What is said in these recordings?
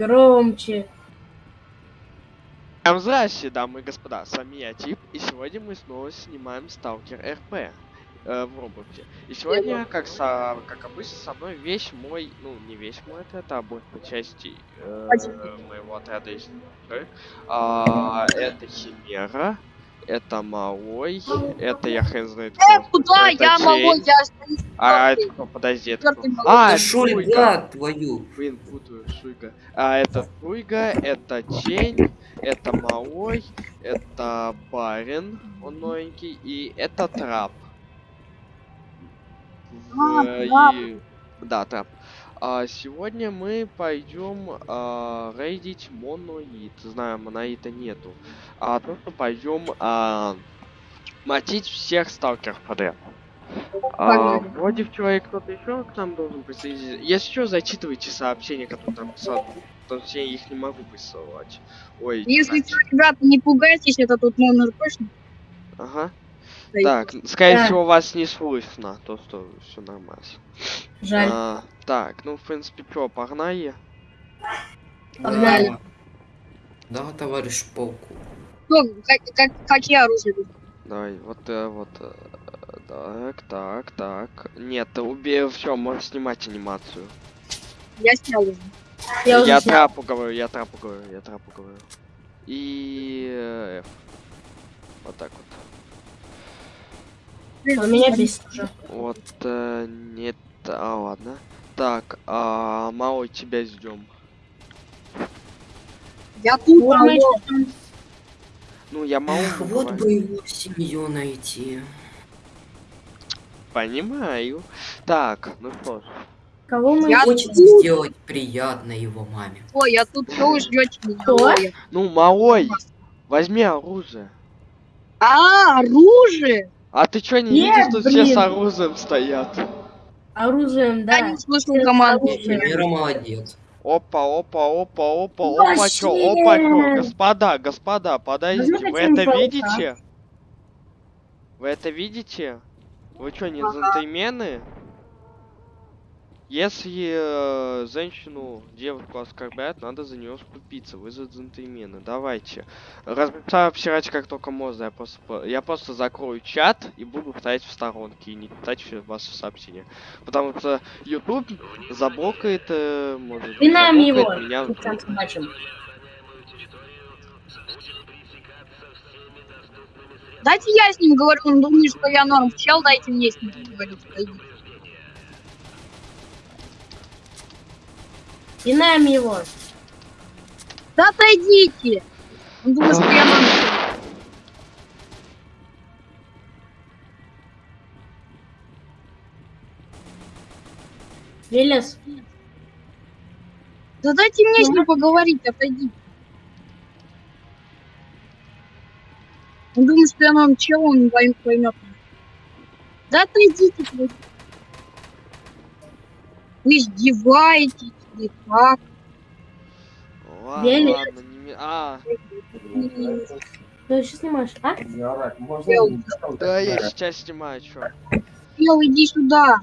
Громче. Всем Здравствуйте, дамы и господа, с вами я Тип, и сегодня мы снова снимаем Сталкер РП э, в Роблоксе. И сегодня, как, со, как обычно, со мной весь мой, ну не весь мой отряд, а большая часть э, моего отряда. А, это Химера, это Малой, это я хрен знает. Э, куда? Это Я Тень. могу, я остаюсь. А, это кто? Подожди, это кто? Малой. А, это Шуйга. ребят, твою. Блин, путаю, Шуйга. А, это Шуйга, это Чень, это Малой, это Барин, он новенький, и это Трап. А, В- Трап. и- Да, Трап. А, сегодня мы пойдем а, рейдить моноид. Знаю, моноида нету. А то, что пойдем а, мотить всех сталкеров подряд. А, вроде человек кто-то еще к нам должен присоединиться. Если что, зачитывайте сообщения, которые там писал. Потому что я их не могу присылать. Ой, Если что, ребята, не пугайтесь, это тут номер точно. Ага. Стоит. Так, скорее Да. всего, вас не слышно, то что все нормально. Жаль. А, так, ну в принципе, что, погнали? Погнали. Да, товарищ полку. Что, как, как, какие оружия? тут? Давай, вот, э, вот, э, так, так, так. Нет, убей, все, можешь снимать анимацию. Я снял уже. Я уже снял. трапу говорю, я трапу говорю, я трапу говорю. И э, F. Вот так вот. Он меня бесит уже. Вот, э, нет, а ладно. Так, а, Мао, тебя ждем. Я тут, Вот мы Ну, я Мао Эх, вот бы его семью найти. Понимаю. Так, ну что ж. Кого мы Я- Хочет тут. сделать приятно его маме. Ой, я тут, что вы ждете меня? Ну, Малой, возьми оружие. А, оружие? А ты чё не Нет, видишь, что все с оружием стоят? оружием, Я да. не слышал команду. Мира молодец. Опа, опа, опа, опа, опа, чё, опа, чё, господа, господа, подождите, вы это видите? Вы это видите? Вы чё, не Ага. джентльмены? Если э, женщину, девушку оскорбляют, надо за нее вступиться. Вы за джентльмены. Давайте. Размечаю обсирать как только можно. Я просто, я просто закрою чат и буду стоять в сторонке и не читать все ваши сообщения. Потому что YouTube заблокает, э, может, заблокает его. меня. Дайте я с ним говорю, он думает, что я норм. Чел, дайте мне с ним поговорить. Нам его. Да отойдите! Он думает, что я норм. Велес. Да дайте мне с ним поговорить, отойдите. Он думает, что я норм чел, он не пойм- поймет. Да отойдите. Вы издеваетесь или как? Ладно, ладно, не А, Ты еще снимаешь, а? Да, я сейчас снимаю, чё. чел, иди сюда.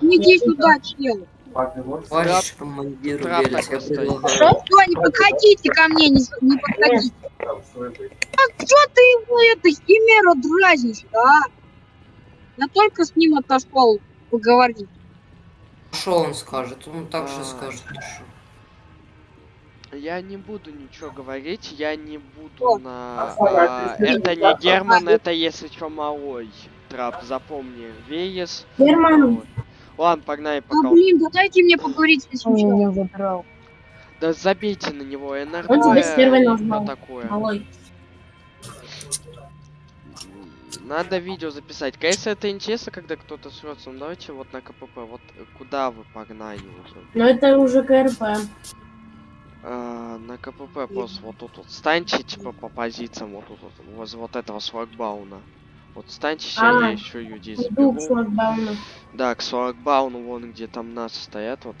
Иди сюда, чел. Товарищ командир я предлагаю. Что, не подходите ко мне, не, не подходите. А что ты его, это, химера дразнишь, а? Я только с ним отошел поговорить. Что он скажет? Он так же А. скажет. Я не буду ничего говорить, я не буду О, на... а, а, это не Герман, это если чё малой. Трап, запомни. Веес. Герман. малой. Ладно, погнали Да пока. блин, да дайте мне поговорить челом. забрал. Да забейте на него, НРД. Он тебя с первой назвал. такое. Малой. Надо видео записать. Конечно, это интересно, когда кто-то срется. Ну давайте вот на КПП. Вот э, куда вы погнали уже? Но это уже КРП. А, на КПП просто вот тут вот станьте, типа, по позициям вот тут вот, возле вот этого шлагбауна. Вот станьте, сейчас А, я еще людей к заберу. Да, к шлагбауну, вон где там нас стоят, вот.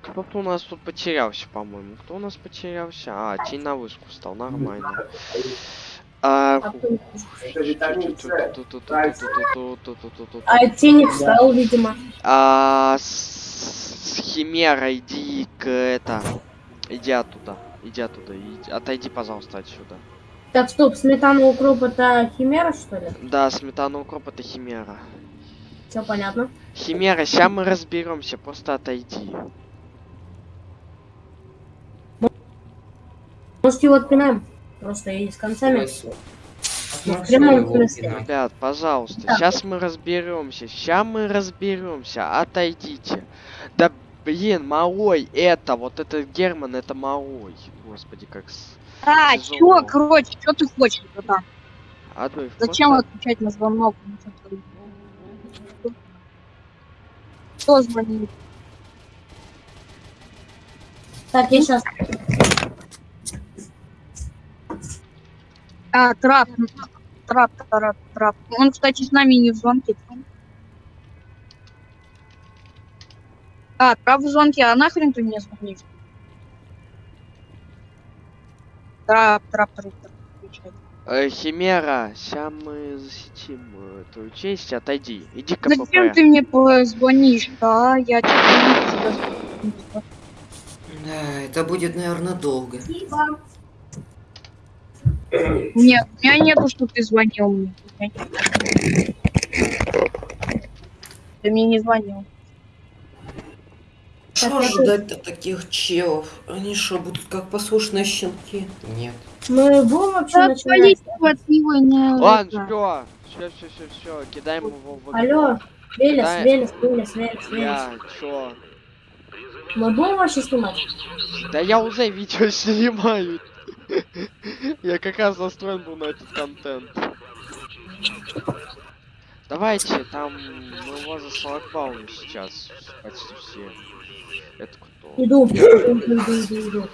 Кто-то у нас тут потерялся, по-моему. Кто у нас потерялся? А, тень на вышку стал, нормально. А... А тени встал, видимо. А с Химера иди к это. Иди оттуда. Иди оттуда. Иди... Отойди, пожалуйста, отсюда. Так, стоп, сметана укроп это химера, что ли? Да, сметана укроп это химера. Все понятно. Химера, сейчас мы разберемся, просто отойди. Может его отпинаем? Просто и с концами. Ну, в прямом смысле. Ребят, пожалуйста, Так. сейчас мы разберемся. Сейчас мы разберемся. Отойдите. Да блин, малой, это, вот этот Герман, это малой. Господи, как с... А, Тяжело. чё, короче, что ты хочешь, братан? Адольф, Зачем просто- отвечать на звонок? Кто звонит? Так, я сейчас. А, трап. Трап, трап, трап. Он, кстати, с нами не в звонке. А, трап в звонке, а нахрен ты мне звонишь? Трап, трап, трап, трап. Э, Химера, сейчас мы засетим э, твою честь. Отойди. Иди к Зачем ты мне позвонишь? Да, я тебе. Да, это будет, наверное, долго. Нет, у меня нету, что ты звонил мне. Ты мне не звонил. Что ожидать от таких челов? Они что, будут как послушные щенки? Нет. Мы будем вообще Да, начинать? от него не... Ладно, все, все, все, все, все, кидаем его в Алло, Велес, Да. Велес, Велес, Велес, Велес. Я, чё? Мы будем вообще снимать? Да я уже видео снимаю. Я как раз настроен был на этот контент. Давайте, там мы за шлагбаум сейчас почти все. Это кто? Иду, иду, иду, иду, иду.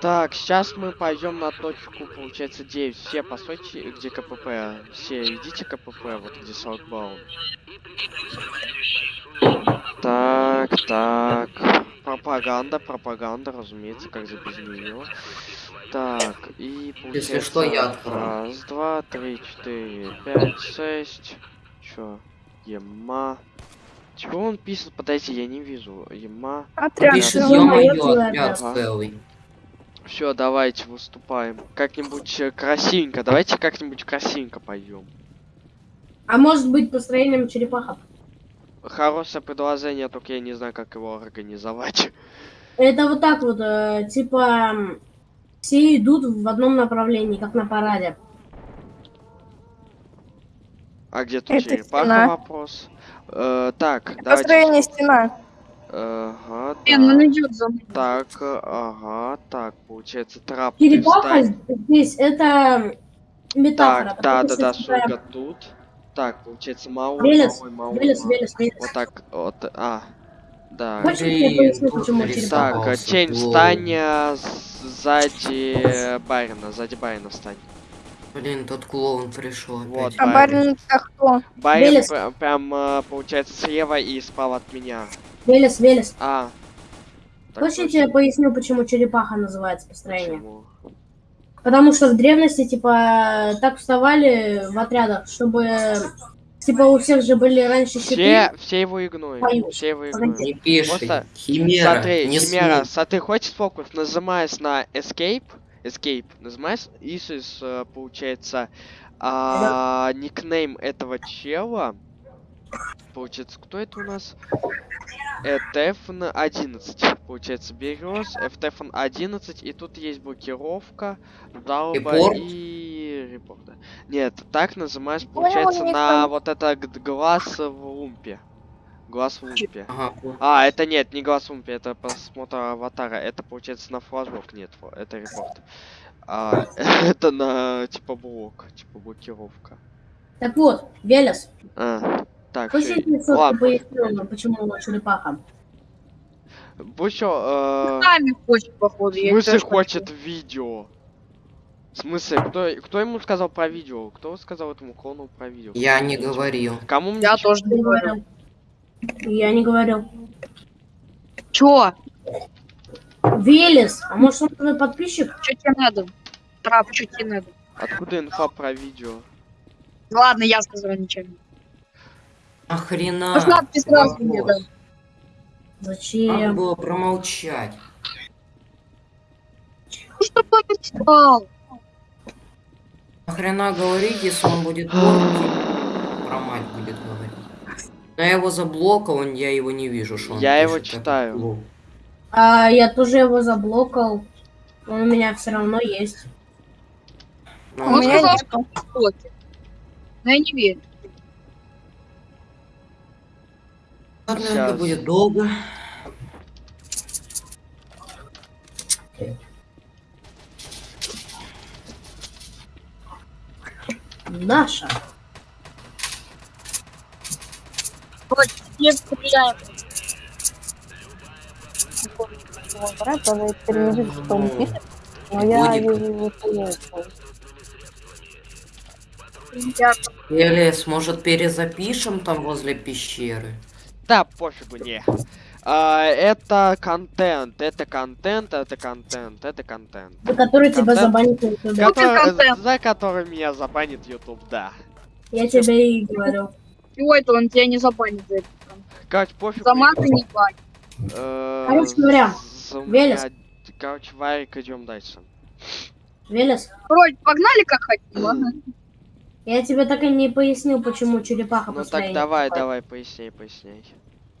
Так, сейчас мы пойдем на точку, получается, 9. Все, постойте, где КПП. Все, идите КПП, вот где шлагбаум. Так, так. Пропаганда, пропаганда, разумеется, как же без нее. Так, и получается... Если что, я открою. Раз, два, три, четыре, пять, шесть. Чё? Ема. Чего он пишет? Подожди, я не вижу. Ема. Отряд. Пишет, ё-моё, моё отряд целый. Все, давайте выступаем. Как-нибудь э, красивенько. Давайте как-нибудь красивенько пойдем. А может быть построением черепаха? Хорошее предложение, только я не знаю, как его организовать. Это вот так вот, э, типа, все идут в одном направлении, как на параде. А где тут Это черепаха стена. вопрос? Э, так, давайте. Построение стена. Ага, Блин, он да. идет за мной. Так, ага, так, получается, трап. Черепаха здесь это метафора. Так, да, да, да, Шульга тут. Так, получается, малой, Велес, малой. Велес, Велес. Вот так, вот, а, да. Хочешь, я Блин, поясню, тут почему нарисовал. черепаха? Так, Попался, Чейн, встань э, сзади Барина, сзади Барина встань. Блин, тот клоун пришел Вот, опять. А барин это кто? Барин Велес. прям, э, получается, слева и справа от меня. Велес, Велес. А. так Хочешь, я тебе поясню, почему черепаха называется построение? Почему? Потому что в древности, типа, так вставали в отрядах, чтобы, типа, у всех же были раньше щиты. Все, все его игнорят, Пою. все его игнорят. Не пиши. Просто Химера. Смотри, не Химера, смотри, хочешь фокус, нажимаешь на Escape, Escape, нажимаешь, ищешь, э, получается, а, никнейм этого чела. Получается, кто это у нас? FTFN 11. Получается, берешь FTFN 11, и тут есть блокировка, далба Репорт? и репорт. да. Нет, так Понял, получается, на вот это глаз в лумпе. Глаз в. Ага, понял. А, это нет, не глаз Умпи, это просмотр аватара. Это получается на флажок, нет, это репорт. А, это на типа блок, типа блокировка. Так вот, Велес, А, так, тебе четко ладно. поясню, почему черепаха? Бучо, э, Сами хочет, походу. в я смысле хочет видео? В смысле, кто, кто ему сказал про видео? Кто сказал этому клону про видео? Я не говорил. Кому мне Я чё- тоже не говорю. Я не говорил. Чё? Велес, а может он твой подписчик? Чё тебе надо? Трап, чё тебе надо? Откуда инфа про видео? Ладно, я сказал ничего. Охрена. Можно ты сразу мне дай. Надо Зачем? было промолчать. Ну что помешал? Нахрена говорить, если он будет порки? Про мать будет говорить. Но я его заблокал, он, я его не вижу, что он Я его пишет, это читаю. А, я тоже его заблокал. Он у меня все равно есть. Ну, У Он меня сказал, что в блоке. Но я не верю. Ладно, Сейчас. это будет долго. Наша. Не стреляем. Брат, он переведет, что он пишет, но я вижу Или, может, перезапишем там возле пещеры? Да, пофигу, не. А, это контент, это контент, это контент, это контент. За который тебя Контент. забанит на ютубе. Какой Который- за который меня забанит YouTube, да. Я тебе и говорю. чего это он тебя не забанит за это? Короче, пофигу. За маты не банит. Э, Короче говоря, Велес. Короче, Варик, идем дальше. Велес, Вроде погнали как хотим, ладно? Я тебе так и не пояснил, почему черепаха Ну так давай, давай, поясняй, поясняй.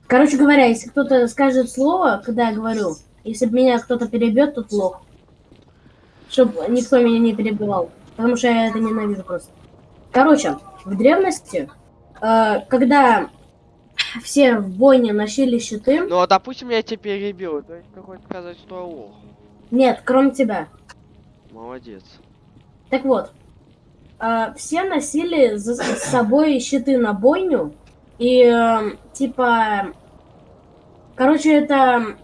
Короче говоря, если кто-то скажет слово, когда я говорю, если меня кто-то перебьет, то плохо. Чтобы никто меня не перебивал. Потому что я это ненавижу просто. Короче, в древности, э, когда все в бойне носили щиты, Ну, а допустим, я тебя перебил, то есть ты хочешь сказать, что я лох. нет, кроме тебя. Молодец. Так вот, э, все носили за с собой щиты на бойню, и э, типа, короче, это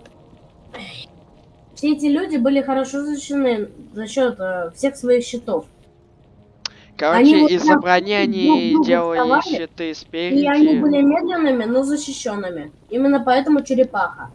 все эти люди были хорошо защищены за счет э, всех своих щитов. Короче, из-за брони они делали вставали, щиты И спереди. они были медленными, но защищенными. Именно поэтому черепаха.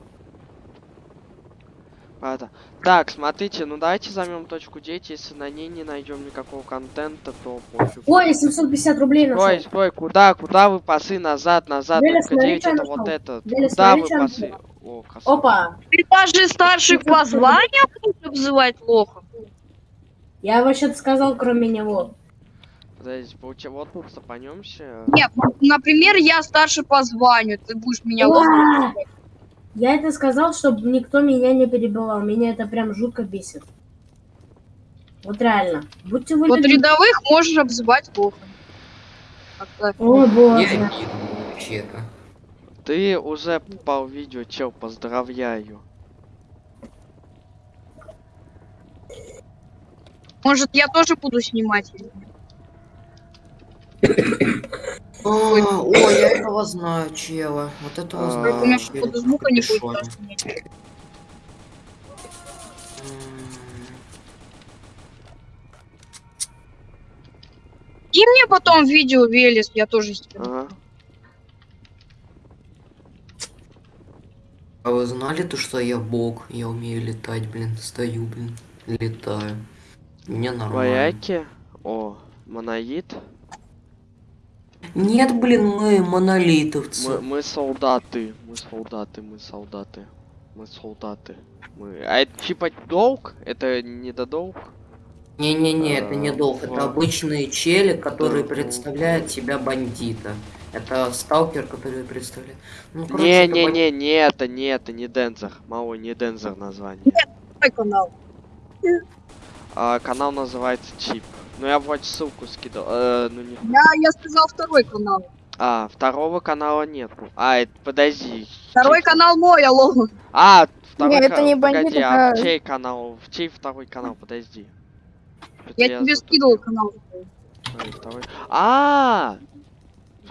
Правда. Так, смотрите, ну давайте займем точку 9, если на ней не найдем никакого контента, то пофиг. Ой, 750 рублей нашел. Стой, стой, куда, куда вы пасы? Назад, назад, точка смотри, 9 что я это вот это. Куда вы пасы? О, красава. Опа, Ты даже старших по званию будешь обзывать лохом? я вообще-то сказал, кроме него. Подождите, получи- вот тут сапанемся. Нет, например, я старше по званию, ты будешь меня лохом. Я это сказал, чтобы никто меня не перебивал. Меня это прям жутко бесит. Вот реально. Будьте вы Вот рядовых можешь обзывать. Как-то. О Я боже. вижу вообще-то. Ты уже попал в видео, чел, поздравляю. Может, я тоже буду снимать? А, О, я этого знаю, чела. Вот этого А, знаю. У меня какого-то звука не будет. И мне потом видео Велес, я тоже сниму. Ага. А вы знали то, что я бог? Я умею летать, блин. Стою, блин. Летаю. Мне нормально. Вояки. О, монолит. Нет, блин, мы монолитовцы. Мы, мы солдаты. Мы солдаты, мы солдаты. Мы солдаты. Мы... А это типа долг? Это не до долг? Не-не-не, это не А, долг. Это обычные чели, которые представляют себя бандита. Это сталкер, который представляет. Ну, короче, это бандит. Не-не-не, не это, не это, не Дензер. Малой, не Дензер название. Мой канал. А, канал называется Чип. Ну я вроде ссылку скидал. Э, ну не. Я, я сказал второй канал. А, второго канала нету. А, это, подожди. Второй чей- канал мой, алло. А, второй Не, это не бандит, Погоди, а чей канал? В чей второй канал? Подожди. Что-то Я тебе скидывал канал. Второй, второй. А,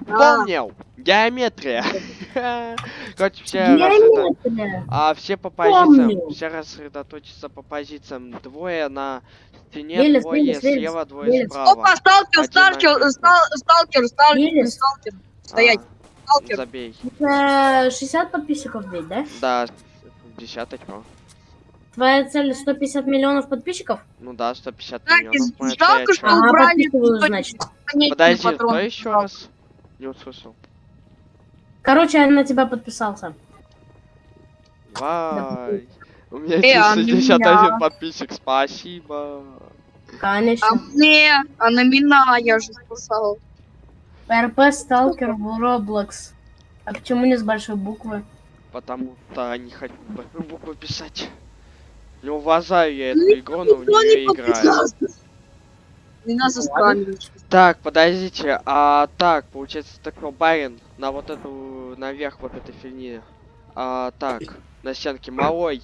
вспомнил. Геометрия. Короче, все Геометрия. а все по позициям, Помню. все рассредоточатся по позициям. Двое на стене, Велес, двое Велес, Велес, слева, двое Велес. справа. Опа, сталкер, сталкер, сталкер, сталкер, Велес. сталкер. Стоять, А, сталкер. забей. Это 60 подписчиков ведь, да? Да, десяточку. Твоя цель 150 миллионов подписчиков? Ну да, 150 Так, миллионов. жалко, что убрали сто- значит. Подожди, патрон. кто еще раз? Не услышал. Короче, я на тебя подписался. Давай. У меня Э, а 61 меня? подписчик, спасибо. Конечно. А мне, а на меня я же спасал. РП Сталкер в Roblox. А почему не с большой буквы? Потому что не хочу большую букву писать. Не уважаю я Ну, эту игру, но в нее играю. Меня заскамили. Так, подождите, а так, получается, такой барин на вот эту, наверх вот этой фигни. А, так, на стенке малой.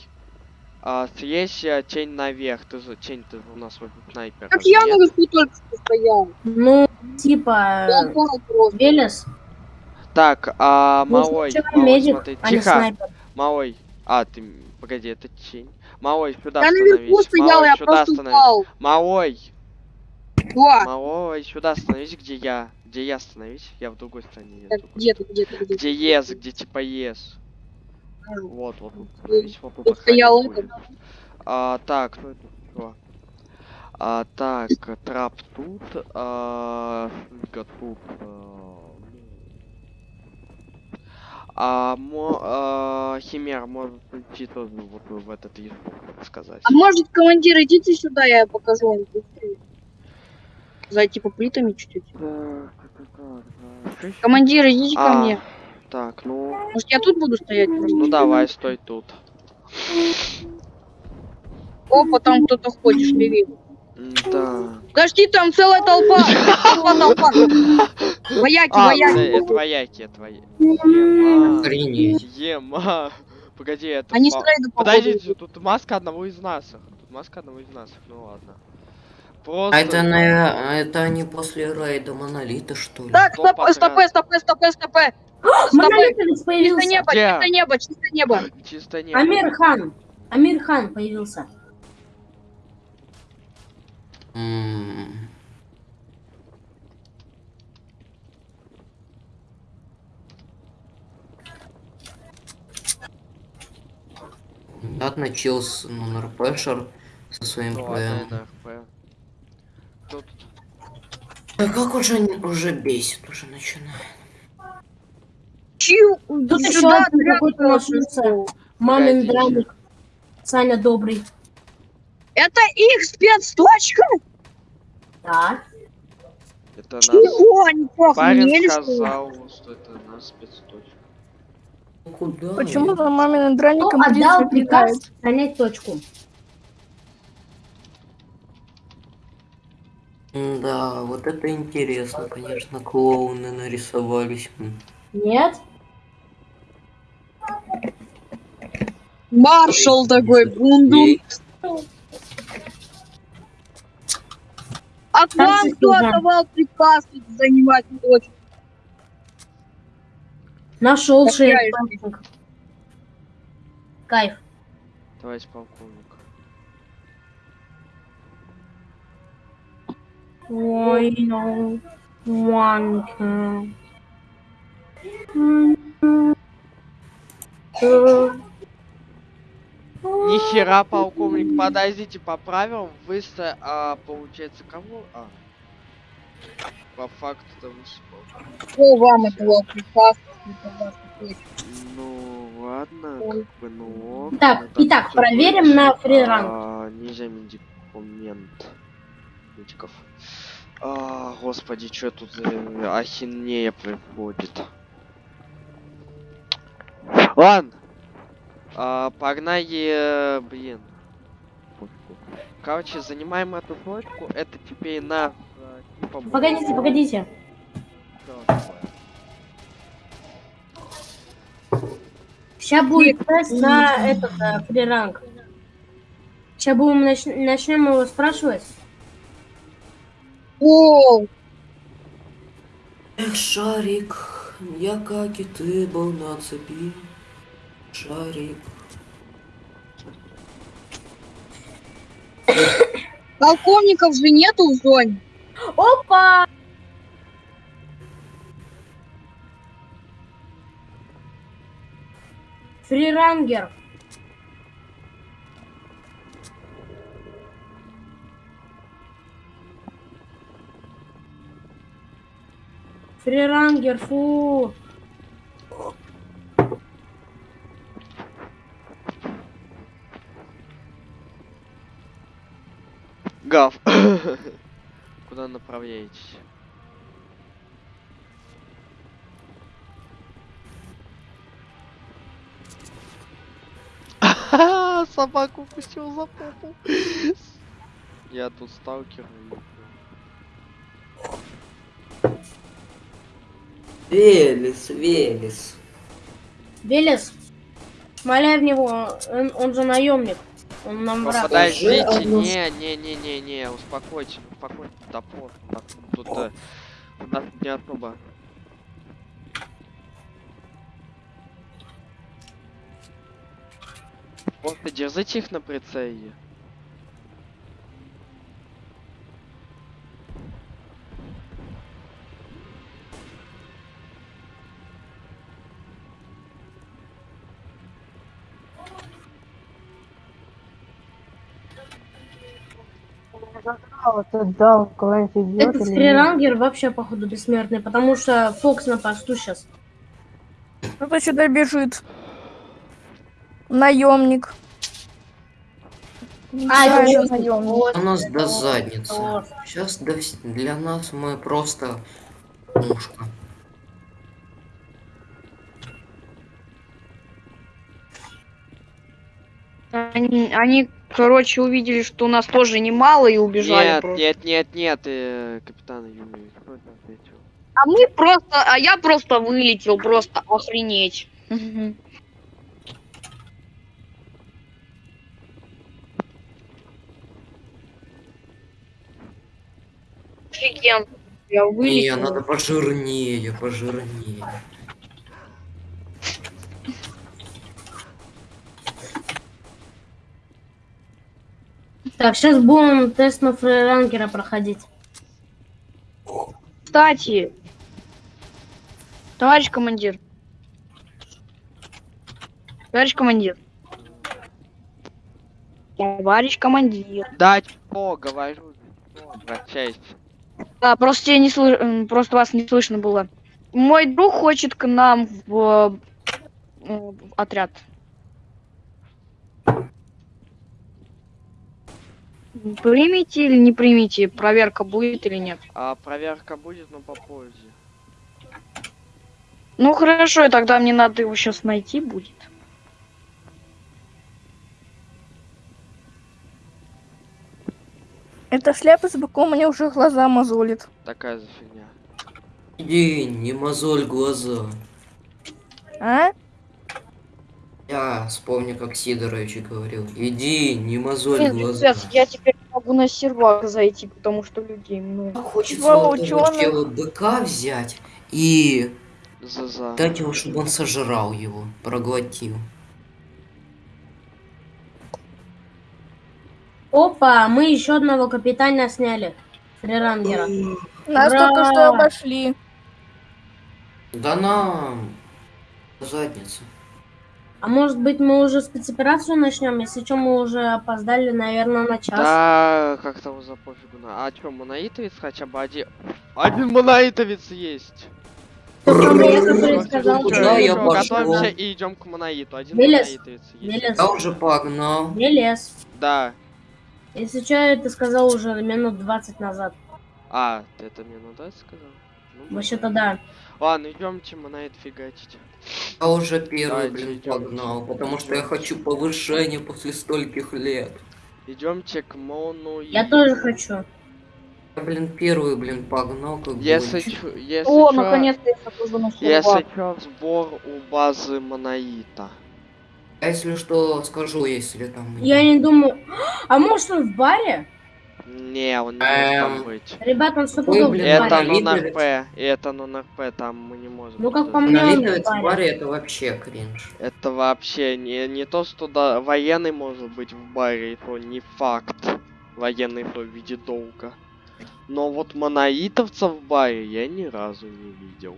А, съесть э, тень наверх. Ты же, тень, ты у нас вроде снайпер. Как я нет? наверху только что стоял. Ну, типа. Велес. Так, а, Ну, малой, малой, медик, смотри, а тихо, снайпер. малой. А, ты, погоди, это тень. Малой, сюда Я наверху становись. стоял, Малой, сюда просто становись. упал. Малой, Во, малой, сюда становись, где я. Где я становись? Я в другой стороне. Так, другой где ты, где ты, где? Где ес, где типа ес. А, Вот, вот становись, вот тут тут стоял будет. А, так, что это? А, так, трап тут, а, тут. а, А, мо, а, химер может идти тоже вот в этот язык, так сказать. А может, командир, идите сюда, я покажу вам. быстрее. Зайти по плитами чуть-чуть. Так. Командир, идите ко А, мне. Так, ну, Может, я тут буду стоять просто? ну давай, стой тут. Опа, там кто-то ходит, шевелит. Да. Подожди, там целая толпа. Толпа, толпа. Вояки, А, вояки. э, это вояки, это вояки. Ема. Охренеть. Ема. Погоди, это... Они рейда Подождите, тут маска одного из нас. Тут маска одного из нас. Ну ладно. Просто... А это, наверное, это они после рейда монолита, что ли? Так, стоп, подряд? стопэ, стопэ, стопэ, стопэ. Стопэ. Монолитовец Чисто появился. небо, Где? чисто небо, чисто небо. Чисто не... Амир Хан. Амир Хан появился. М. Чел с ну, РПшер со своим Ну ПМ. Тут... А как уже, уже бесит, уже начинает. Чил, Тут еще сюда один отряд какой-то. Мамин драник. Саня добрый. Это их спецточка? Да. Это нас... Чего они Парень сказал, что это наш спецточка. Ну куда? Почему я? за маминым Кто драником отдал приказ занять точку? Да, вот это интересно, конечно, клоуны нарисовались. Нет? Маршал такой, бундун. А к вам кто да. отдавал приказ тут занимать точку? Нашел шею. Кайф. Товарищ полковник. Ой, ну. One Нихера, полковник, подождите, поправил. Вы, ста- а, получается, кого? А. По факту-то вы с- Кто вам приказ? отдавать точку? Ну, ладно, как бы, ну... ок, Так, ну, итак, проверим на фриранг. А, Нельзя медикамент. Медиков. А, господи, что тут за ахинея приходит? Ладно. А, погнали, э, блин. Короче, занимаем эту точку. Это теперь на... э, типа, Погодите, погодите. Сейчас будет тест на этот э, фриранг. Сейчас будем нач- начнем его спрашивать. О, Эх, шарик, я как и ты был на цепи. Шарик. полковников же нету в зоне. Опа! Фрирангер. Рерангер, фу. Гав. Куда направляетесь? Собаку пустил за попу. Я тут сталкер. Велес, Велес. Велес, шмаляй в него, он, он же наемник. Он нам враг. Подождите, одну- не, не, не, не, не, успокойтесь, успокойтесь, просто, так, тут э, у нас не особо. Просто держите их на прицеле. Вот тут дал, куда-нибудь идет Этот фрирангер вообще, походу, бессмертный, потому что Фокс на посту сейчас. Кто-то сюда бежит. Наемник. А, Да, это это наемник. вот, У нас это до задницы. вот. Сейчас для нас мы просто мушка. Они, они, короче, увидели, что у нас тоже немало и убежали Нет, просто. нет, нет, нет, э, капитан Юми, кто это ответил? А мы просто, а я просто вылетел, просто охренеть. Офигенно. Я Не, вылетел. надо пожирнее, пожирнее. Так, сейчас будем тест на фрирангера проходить. Кстати, товарищ командир. Товарищ командир. Товарищ командир. Да, что, говорю, обращайся. Да, просто тебя не слы- м, просто вас не слышно было. Мой друг хочет к нам в, э, в отряд. Примите или не примите? Проверка будет или нет? А проверка будет, но попозже. Ну хорошо, и тогда мне надо его сейчас найти будет. Эта шляпа с быком мне уже глаза мозолит. Такая за фигня. Иди, не мозоль глаза. А? Я вспомню, как Сидорович говорил. Иди, не мозоль Блин, глаза. пипец, я теперь могу на сервак зайти, потому что людей много. Хочется Два вот быка взять и За-за. дать его, чтобы он сожрал его, проглотил. Опа, мы еще одного капитана сняли. Фрирангера. Нас Ура! только что обошли. Да нам задница. А может быть мы уже спецоперацию начнем? Если что, мы уже опоздали, наверное, на час. Да, как-то за пофигу. на- А чё, монаитовец хотя бы один... Один монаитовец есть. Самый, я, я? Готовимся и идем к монаиту. Один монаитовец есть. Я уже погнал. Велес. Да. Если что, это сказал уже минут 20 назад. А, ты это мне надо сказал? Ну, Вообще-то да. Ладно, идемте монает фигачить. Я уже первый, Давайте, блин, идём. погнал, потому что я хочу повышения после стольких лет. Идемте к Мону. Я тоже хочу. Я, блин, первый, блин, погнал, как Если чё, если О, чё- наконец-то я захожу на Если сервак. чё, сбор у базы Монаита. А если что, скажу, если там... Я не думаю... А может он в баре? Не, он не может там Эм, быть. Ребята, он Ой, стопудов в блин, Это нон-РП, это нон-РП, там мы не можем. Ну, как по мне, он Монолитовец в баре. это вообще кринж. Это вообще не, не то, что да, военный может быть в баре, и то не факт. Военный то в виде долга. Но вот монаитовцев в баре я ни разу не видел.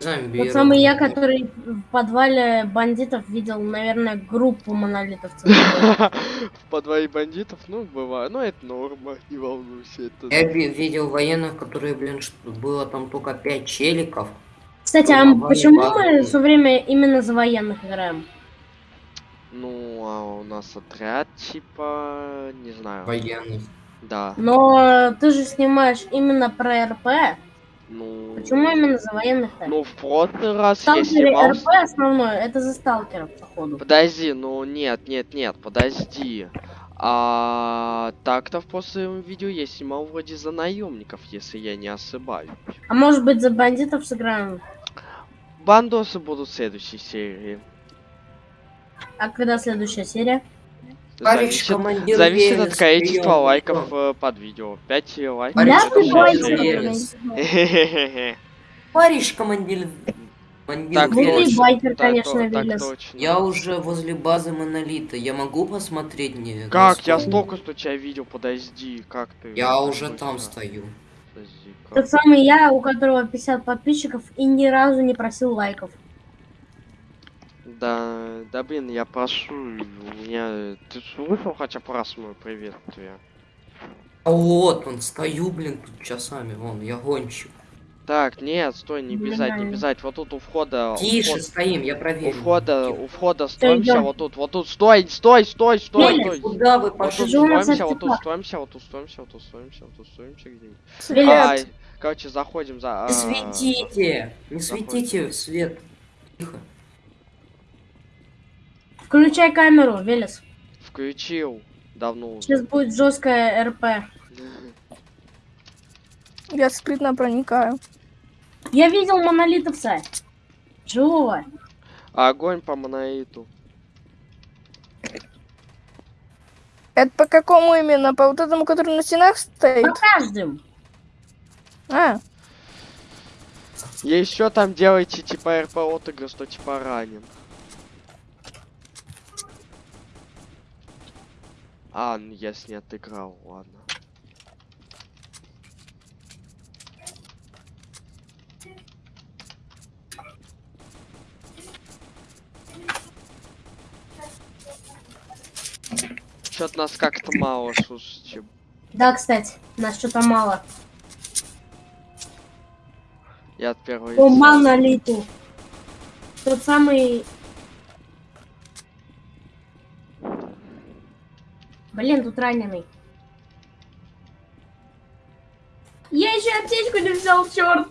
Зомби. Тот самый я, который в подвале бандитов видел, наверное, группу монолитовцев. В подвале бандитов, ну, бывает. Ну, это норма, не волнуйся. Это... Я ви- видел военных, которые, блин, что было там только пять челиков. Кстати, а Ну, почему мы все время именно за военных играем? Ну, а у нас отряд, типа, не знаю. Военных. Да. Но ты же снимаешь именно про РП. Ну... Почему именно за военных-то? Ну, в прошлый раз я Сталкеры снимал... РП основное, это за сталкеров, походу. Подожди, ну нет, нет, нет, подожди. А так-то в прошлом видео я снимал вроде за наемников, если я не ошибаюсь. А может быть за бандитов сыграем? Бандосы будут в следующей серии. А когда следующая серия? Зависит, командир зависит от количества прием, лайков прием. э, под видео. 5 лайков. Товарищ Да, ты бойся, командир Так Ну, точно, байкер, так конечно, то- так Велес. точно. Я уже возле базы Монолита. Я могу посмотреть не Как? Я столько что тебя видел, подожди, как ты? Я уже там стою. Подожди, Тот самый я, у которого 50 подписчиков и ни разу не просил лайков. Да, да блин, я прошу, у меня... Ты слышал хотя бы раз мой приветствие? А вот он, стою, блин, тут часами, вон, я гонщик. Так, нет, стой, не бежать, не бежать. Вот тут у входа... у Тише, вход- стоим, я У проверю. входа, у входа строимся, вот тут, вот тут, стой, стой, стой, стой, стой. Куда вы Вот пошли? тут у нас строимся, вот тут строимся, вот тут строимся, вот тут строимся, вот тут строимся где-нибудь. Ай, короче, заходим за... Не а, светите! Не светите свет. Тихо. Включай камеру, Велес. Включил. Давно уже. Сейчас будет жесткая РП. Я скрытно проникаю. Я видел монолитовца. Живого. Огонь по монолиту. Это по какому именно? По вот этому, который на стенах стоит? По каждым. А, И еще там делайте типа РП отыгрыш, что типа ранен. А, ну если не отыграл, ладно. Чё-то нас как-то мало, слушайте. Да, кстати, нас что-то мало. Я от первого По лица. монолиту. Тот самый... Блин, тут раненый. Я еще аптечку не взял, черт!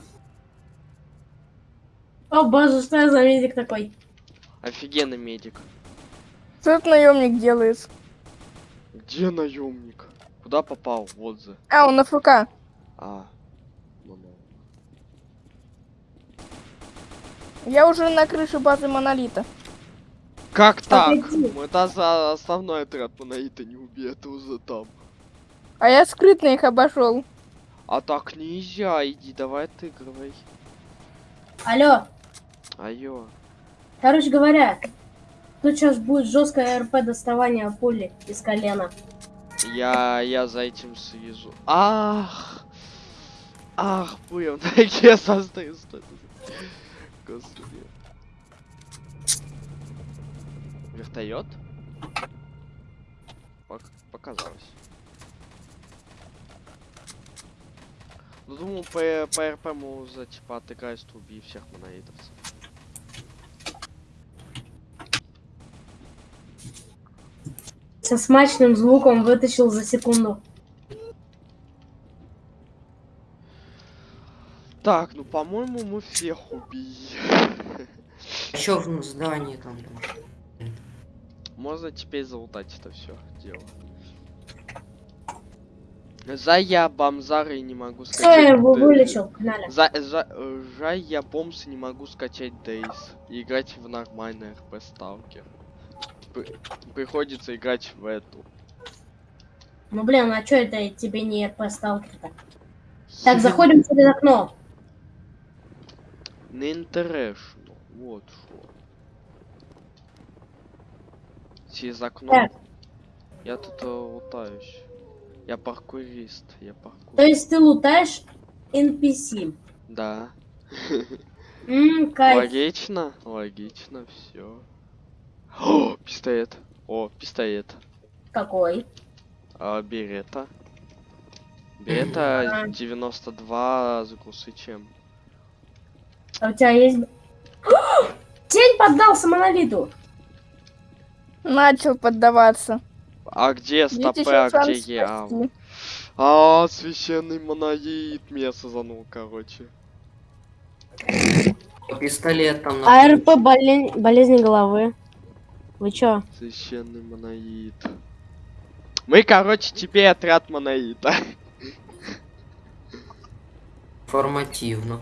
О боже, что я за медик такой? Офигенный медик. что этот наемник делает? Где наемник? Куда попал? Вот за. А, он на ФК. А. Ну, ну. Я уже на крыше базы Монолита. Как так? Это за основной отряд монолита не убей, это уже там. А я скрытно их обошел. А так нельзя, иди, давай отыгрывай. Алло, Айо. короче говоря, тут сейчас будет жесткое РП доставания пули из колена. Я, я за этим слежу. Ах! Ах, понял, такие состою, стой. Господи. Пок- показалось. Ну, думаю, по, по РП мы уже, типа, отыграть убить всех монолитовцев. Со смачным звуком вытащил за секунду. Так, ну, по-моему, мы всех убили. Еще в здании там. да. Можно теперь залутать это все дело. За я бомзары не могу скачать. я его Д- вылечил, погнали. За, за, я бомс не могу скачать Дейс и играть в нормальный РП Сталкер. При- приходится играть в эту. Ну блин, а чё это тебе не РП сталкер-то? Так, заходим через окно. Не International, вот что. Через окно. Так. Я тут э, лутаюсь. Я паркурист, я паркур. То есть ты лутаешь NPC. Да. Кайф. Логично, логично, все. О, пистолет. О, пистолет. Какой? А, берета. Берета 92 с глушичем. А у тебя есть... Тень поддался монолиту. Начал поддаваться. А где стопы, а где я? спасти. А, священный монолит меня сазанул, короче. Пистолет там на АРП болезнь, болезнь головы. Вы чё? Священный монолит. Мы, короче, теперь отряд монолита. Информативно.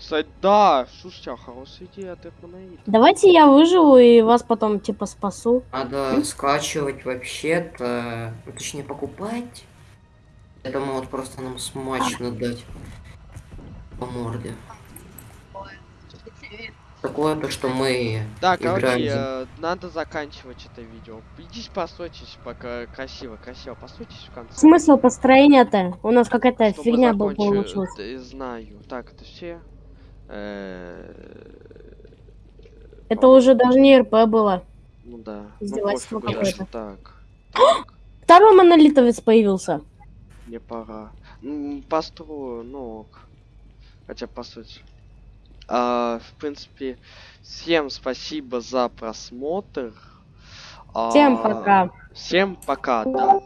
Кстати, да, слушайте, а хорошая идея монолита. Давайте я выживу и вас потом типа спасу. Надо скачивать вообще-то, ну, точнее покупать. Это могут просто нам смачно дать по морде. Такое то, что мы Да, короче, э, надо заканчивать это видео. Идите постройтесь пока красиво, красиво, постройтесь в конце. Смысл построения-то? У нас какая-то фигня была получилась. да, знаю. Так, это все. Э, Это уже даже не РП было. Ну да. Издевательство ну, какое-то. так. Так, Второй монолитовец появился. мне пора. Построю, ну ок. Хотя по сути. А, в принципе, всем спасибо за просмотр. Всем А, пока. Всем пока, да.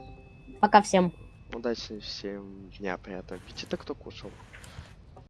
Пока всем. Удачи всем дня, приятного аппетита, кто кушал.